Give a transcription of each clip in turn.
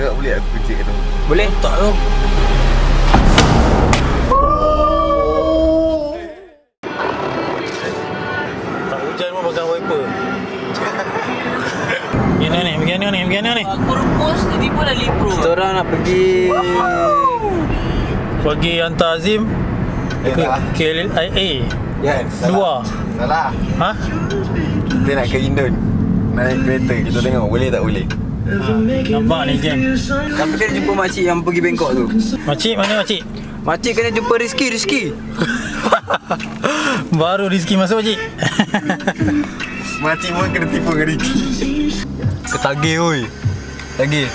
Agak boleh aku cek tu. Boleh? Tak tu. Tak hujan pun pakai wiper. Gimana ni? Bagaimana ni? Aku rupus tadi pun dah lip bro Kita orang nak pergi Bagi hantar Azim ke KLIA. Ya, Dua. Salah. Ha? Kita nak ke Indon. Naik kereta. Kita tengok boleh tak boleh. Nampak ni jam. Tapi kena jumpa makcik yang pergi Bangkok tu Makcik mana makcik? Makcik kena jumpa Rizky, Rizky Baru Rizky masuk makcik. Makcik pun kena tipu dengan Ricky. Ketagih oi Tagih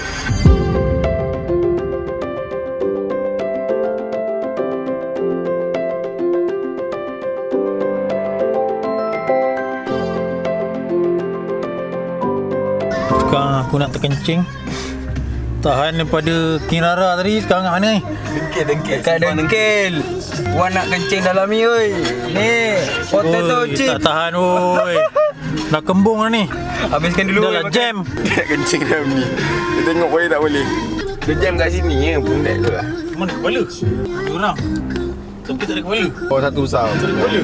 aku nak terkencing. Tahan daripada King Rara tadi sekarang mana ni? Dengkil, dengkil. Kat dengkil Wan nak kencing dalam ni oi Ni Potato Oi, chip Tak tahan oi. Dah kembung dah ni. Habiskan dulu Dah lah jam. Dia nak kencing dalam ni. Dia tengok boleh tak boleh. Dia jam kat sini ya, pundak tu lah. Mana kepala? Orang. Tapi tak ada kepala. Oh, satu besar. Tak ada kepala.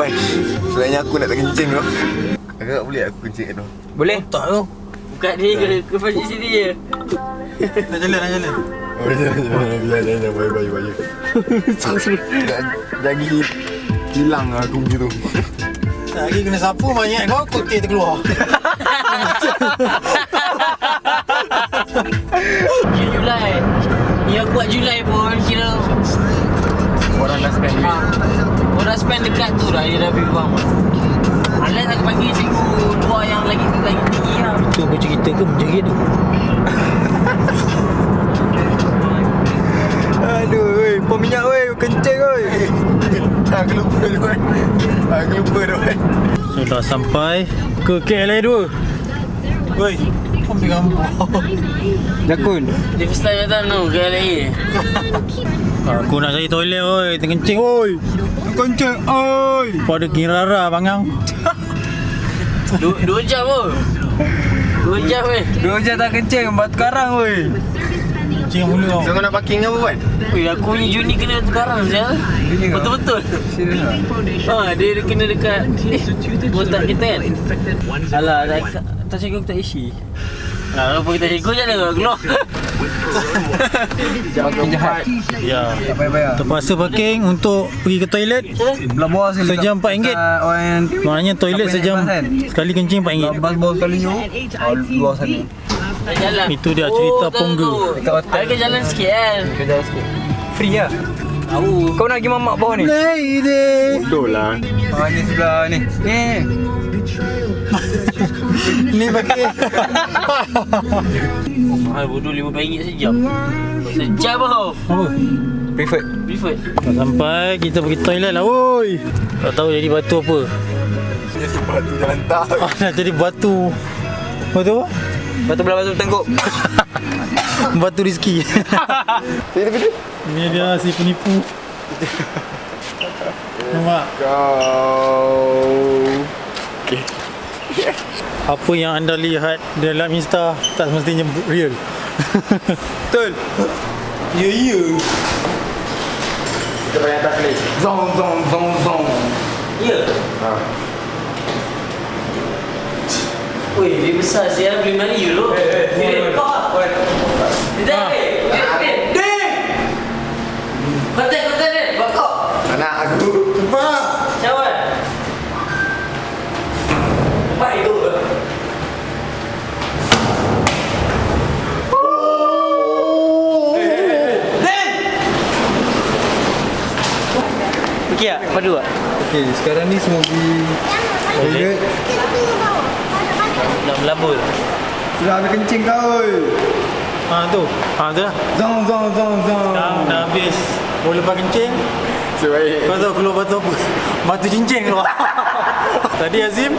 Wai, selain aku nak terkencing tu. Agak boleh aku kencing tu. Boleh? Tak tu. Bukan dia ke ke pasal sini je Dah jalan, dah jalan. Oh, jangan, jangan, jangan, jangan, bye, bye, bye. Jadi hilang lah aku begitu. Lagi kena sapu banyak kau kotik terkeluar. Julai Ni aku buat Julai pun kira Orang dah spend duit. ah, Orang spend dekat tu dah Dia dah lebih faham Unless aku bagi cikgu dua yang lagi lagi tinggi lah Cerita ke menjerit tu? Aduh oi Pom minyak oi Kencing oi Aku lupa tu kan. Aku lupa tu kan. So dah sampai ke KLA 2. Woi, ambil gambar. Jakun Dia first time datang tu ke LA Aku nak cari toilet oi, terkencing oi. Kencing oi Pada King Rara bangang. Dua, dua jam pun Dua jam eh Dua jam tak kencing Batu karang oi Kencing mula kau. kau nak parking apa kan? Ui, aku punya Juni kena sekarang kau? Betul-betul. Ha, dia kena dekat Eh, botak kita kan? Alah, tak, tak aku tak isi Nah, apa kita cikgu je lah keluar Makin jahat Ya. Terpaksa parking untuk pergi ke toilet. Belah bawah sini Sejam RM4. Dekat Orang yang Maknanya toilet sejam kan? sekali kencing Belah RM4. bas bawah sekali tu oh, Luar sana jalan Itu dia cerita Pongga. tahu. Dekat hotel. Ke jalan sikit kan Kerja sikit Free lah Tahu Kau nak pergi mamak bawah ni? Lady. Betul lah. Ah ni sebelah ni Ni Ni bagi. Mahal bodoh RM5 sejam Sejam Apa? Preferred Preferred Dah sampai kita pergi toilet lah woi. Tak tahu jadi batu apa. Dia sebab tu jalan tak. Ah, dah jadi batu. Batu apa? Batu belah batu tengguk Batu rezeki. Ni dia si penipu. Nampak? Kau. Okay. Apa yang anda lihat dalam Insta tak semestinya real. Betul Ya, ya. Kita bayar tak play. Zong zong zong zong Ya Ha. Weh, dia besar siapa beli mana euro? Eh, eh, kau ah. Dia eh, eh, eh. Kontak, kontak dia. Bakok. Anak aku. Cawan. Pak itu. Okey tak? Padu tak? Okay sekarang ni semua pergi Toilet Nak melabur. Sudah habis kencing kau Ha tu. Ha tu lah. Zong zong zong zong Dah, dah habis. Boleh lepas kencing. Sebaik. Kau tahu keluar batu apa? Batu cincin keluar. Tadi Azim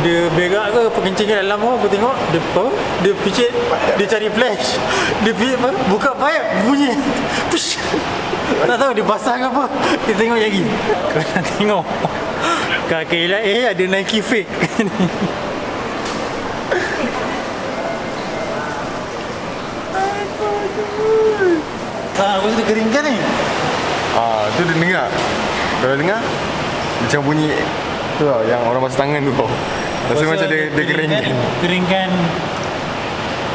dia berak ke pengencing dalam tu aku tengok dia apa? Dia picit dia cari flash. Dia picit apa? Buka pipe bunyi. Push. Tak tahu dia basah ke apa. Dia tengok lagi. Kau nak tengok. Kakak elak eh ada Nike fake. Tak, aku sudah keringkan ni. Ah, tu dia dengar. Kalau dengar macam bunyi tu tau yang orang basuh tangan tu tau. Rasa macam dia dia kering. Keringkan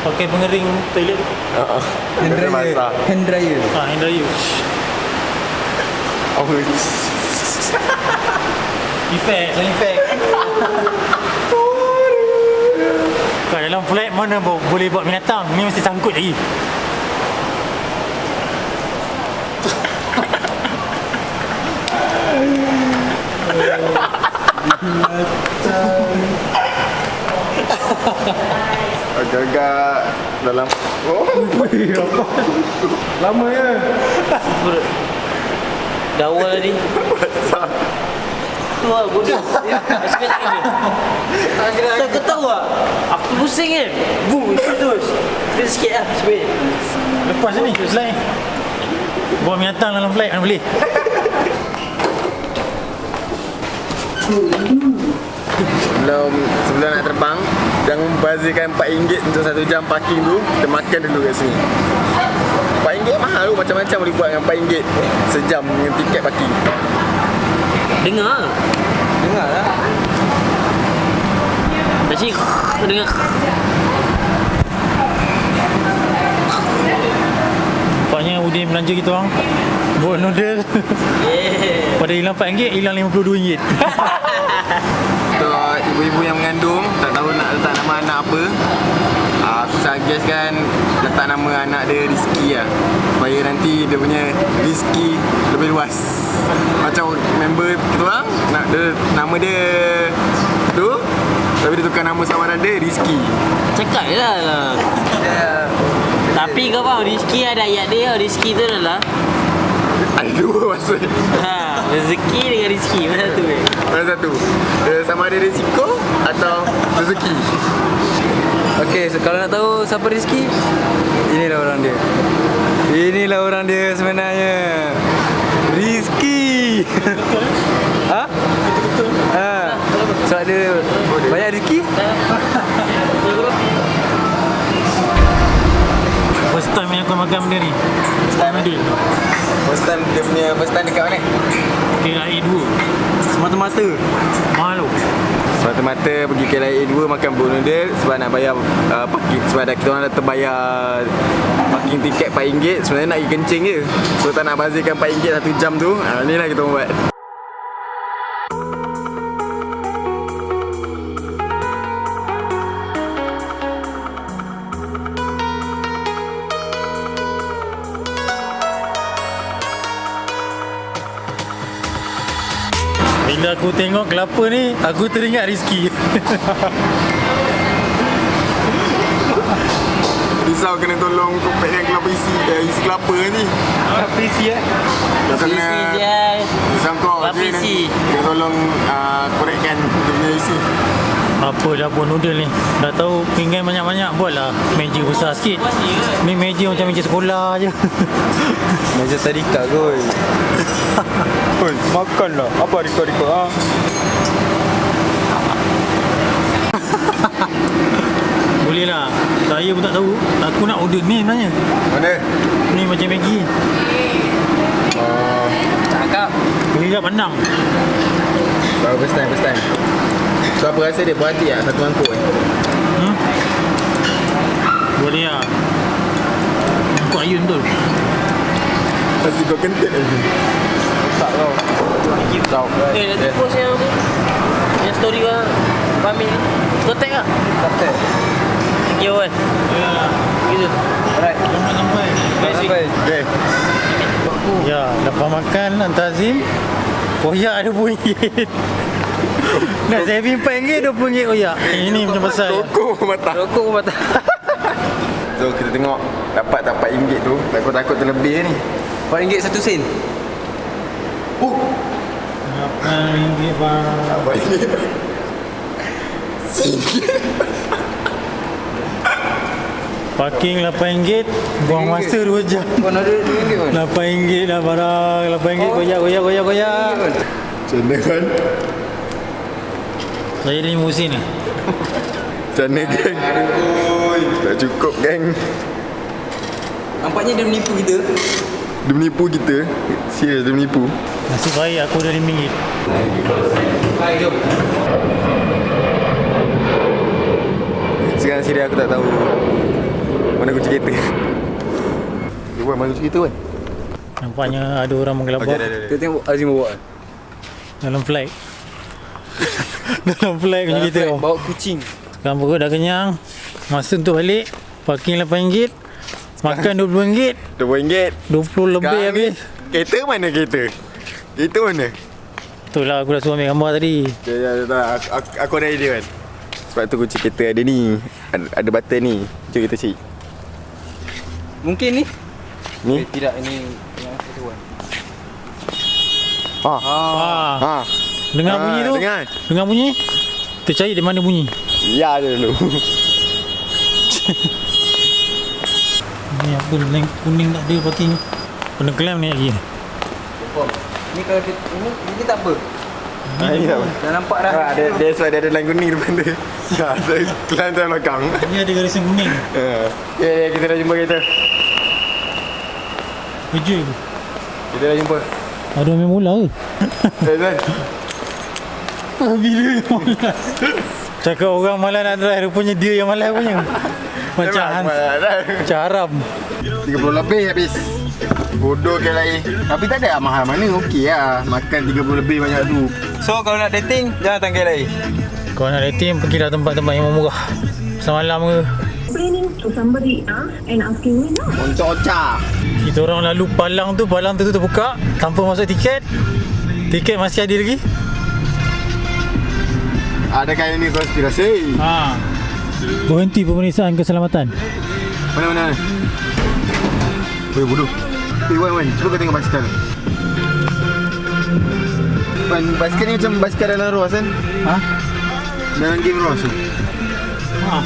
pakai pengering toilet. Ha ah. Hand dryer. masak. Hand dryer. Ha, hand dryer. Apa? Effect, sound effect. Kat dalam flat mana bo- boleh buat binatang? Ni mesti sangkut lagi. Agak-agak dalam Oh, Lama ya. Dah awal tadi. Tu lah bodoh. Masih kena ni. Tak kau tahu tak? Aku pusing kan. Boom, itu terus. Kita sikit lah sebenarnya. Lepas ni, slide. Buat binatang dalam flight mana boleh? Sebelum sebelum nak terbang Jangan bazirkan RM4 untuk satu jam parking tu Kita makan dulu kat sini RM4 mahal tu Macam-macam boleh buat dengan RM4 Sejam dengan tiket parking Dengar. Dengar lah. Dah sini. Kau dengar. Nampaknya Udin belanja kita orang. Buat noodle. Yeah. Pada hilang RM4, hilang RM52. Untuk ibu-ibu yang mengandung Tak tahu nak letak nama anak apa ah, suggest kan Letak nama anak dia Rizky lah. Supaya nanti dia punya Rizky lebih luas. Macam member kita orang nak dia, Nama dia Tu Tapi dia tukar nama samaran dia Rizky. Cakap je lah. Lah. Tapi kau faham Rizky ada ayat dia Rizky tu adalah? Ada dua maksud ha, Rezeki dengan Rizky Mana tu eh? Mana satu? Dia Sama ada risiko Atau rezeki Okey, so kalau nak tahu siapa Rizky, inilah orang dia. Inilah orang dia sebenarnya. Rizky. ha? Ha. Sebab dia banyak rezeki. First time yang aku makan benda ni. First time Noodle. First time dia punya First time dekat mana KLIA 2. Semata-mata. Mahal tu. Semata-mata pergi KLIA 2 makan bowl noodle sebab nak bayar uh, parking sebab dah kita orang dah terbayar parking tiket RM4 sebenarnya nak pergi kencing je so tak nak bazirkan RM4 satu jam tu uh, ni lah kita orang buat aku tengok kelapa ni, aku teringat Rizky. risau kena tolong kopek yang kelapa isi eh, isi kelapa ni ya. Dah kena Isi je risau kau Kelapa je isi. nanti kena tolong uh, korekkan dia punya isi Apa dah buat noodle ni? Dah tahu pinggan banyak-banyak buatlah meja besar sikit. Ni meja macam meja sekolah je. Meja tadika koi. Oi, makan lah apa rika-rika ha? Boleh lah. Saya pun tak tahu. Aku nak order ni sebenarnya. mana? Ni macam Maggi. Cakap. Boleh tak pandang? Baru first time, first time So apa rasa dia berhati tak satu mangkuk eh? Hmm? Boleh lah. Kau ayun betul. Pasti kau kentut lagi Tak kau. Tahu Eh nanti post yang tu Yang story kau Pamil ni Kau tag lah Kata. Thank you kan Gitu Alright. Selamat sampai. Sampai. Okay Ya, lepas makan hantar Azim Koyak ada RM2 Nak saya bim RM4 RM20 koyak Ini macam besar. Rokok mata Rokok pun patah. So kita tengok Dapat tak RM4 tu. Takut-takut terlebih ni. RM4 satu sen. RM8 bang Apa ini? Parking RM8 Buang masa 2 jam. Kau nak ada RM2 pun? RM8 dah barang RM8 koyak koyak koyak koyak Macam mana kan? Saya dah musim ni Macam mana geng? Tak cukup geng Nampak Nampaknya dia menipu kita. Dia menipu kita. Serius dia menipu. Nasib baik aku ada RM5. Baik, jom. Sekarang serius aku tak tahu mana kunci kereta. Dia buat mana kunci kereta kan? Nampaknya ada orang menggelabah Okey dah dah. Kita tengok Azim bawa. dalam flight. dalam flight kunci kita. Bawa- Bawa kucing. Sekarang perut dah kenyang. Masa untuk balik. Parking RM8. Makan RM20. RM2. 20 lebih Sekarang habis. Kereta mana kereta? Kereta mana? Betul lah aku dah suruh ambil gambar tadi. Ya, ya, ya, tak. Aku, aku, aku ada idea kan. Sebab tu kunci kereta ada ni. Ada, ada button ni. Jom kita cari. Mungkin ni. Ni. Eh, tidak ini yang satu kan. Ha. Ah, Ha. Dengar Ah, bunyi tu. dengar. Dengar bunyi. Kita cari di mana bunyi. Ya ada dulu. Ni apa kuning, kuning tak ada parking. Kena klaim ni lagi. Ni kalau dia ini ini tak apa. Ha, ini tak apa. Dah nampak dah. Ha, dia, dia sebab dia ada line kuning depan dia. Ya, saya kelan tu belakang. Ni ada garisan kuning. Ha. Ya, ya, kita dah jumpa kereta. Kerja ke? Kita dah jumpa. Ada main bola ke? Eh, Zan. Bila malas. Cakap orang malas nak drive, rupanya dia yang malas punya. Macam Hans, Dah. macam haram. 30 lebih habis. Bodoh ke lain. Tapi tak ada mahal mana. Okey lah. Makan 30 lebih banyak tu. So kalau nak dating jangan tanggal lain. Kau nak dating, pergilah tempat-tempat yang murah. Semalam ke? explaining to somebody uh, and asking me no. Untuk ocah. Kita orang lalu palang tu, palang tu tu terbuka tanpa masuk tiket. Tiket masih ada lagi. Adakah ini konspirasi? Ha. Berhenti pemeriksaan keselamatan. Mana mana mana? Weh bodoh. Eh Wan Wan, cuba kau tengok basikal. Wan, basikal ni macam basikal dalam ruas kan? Ha? Dalam game ruas tu. Ha.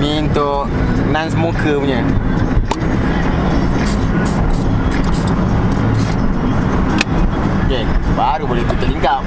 Ni untuk non-smoker punya. Okay, baru boleh tutup lingkap.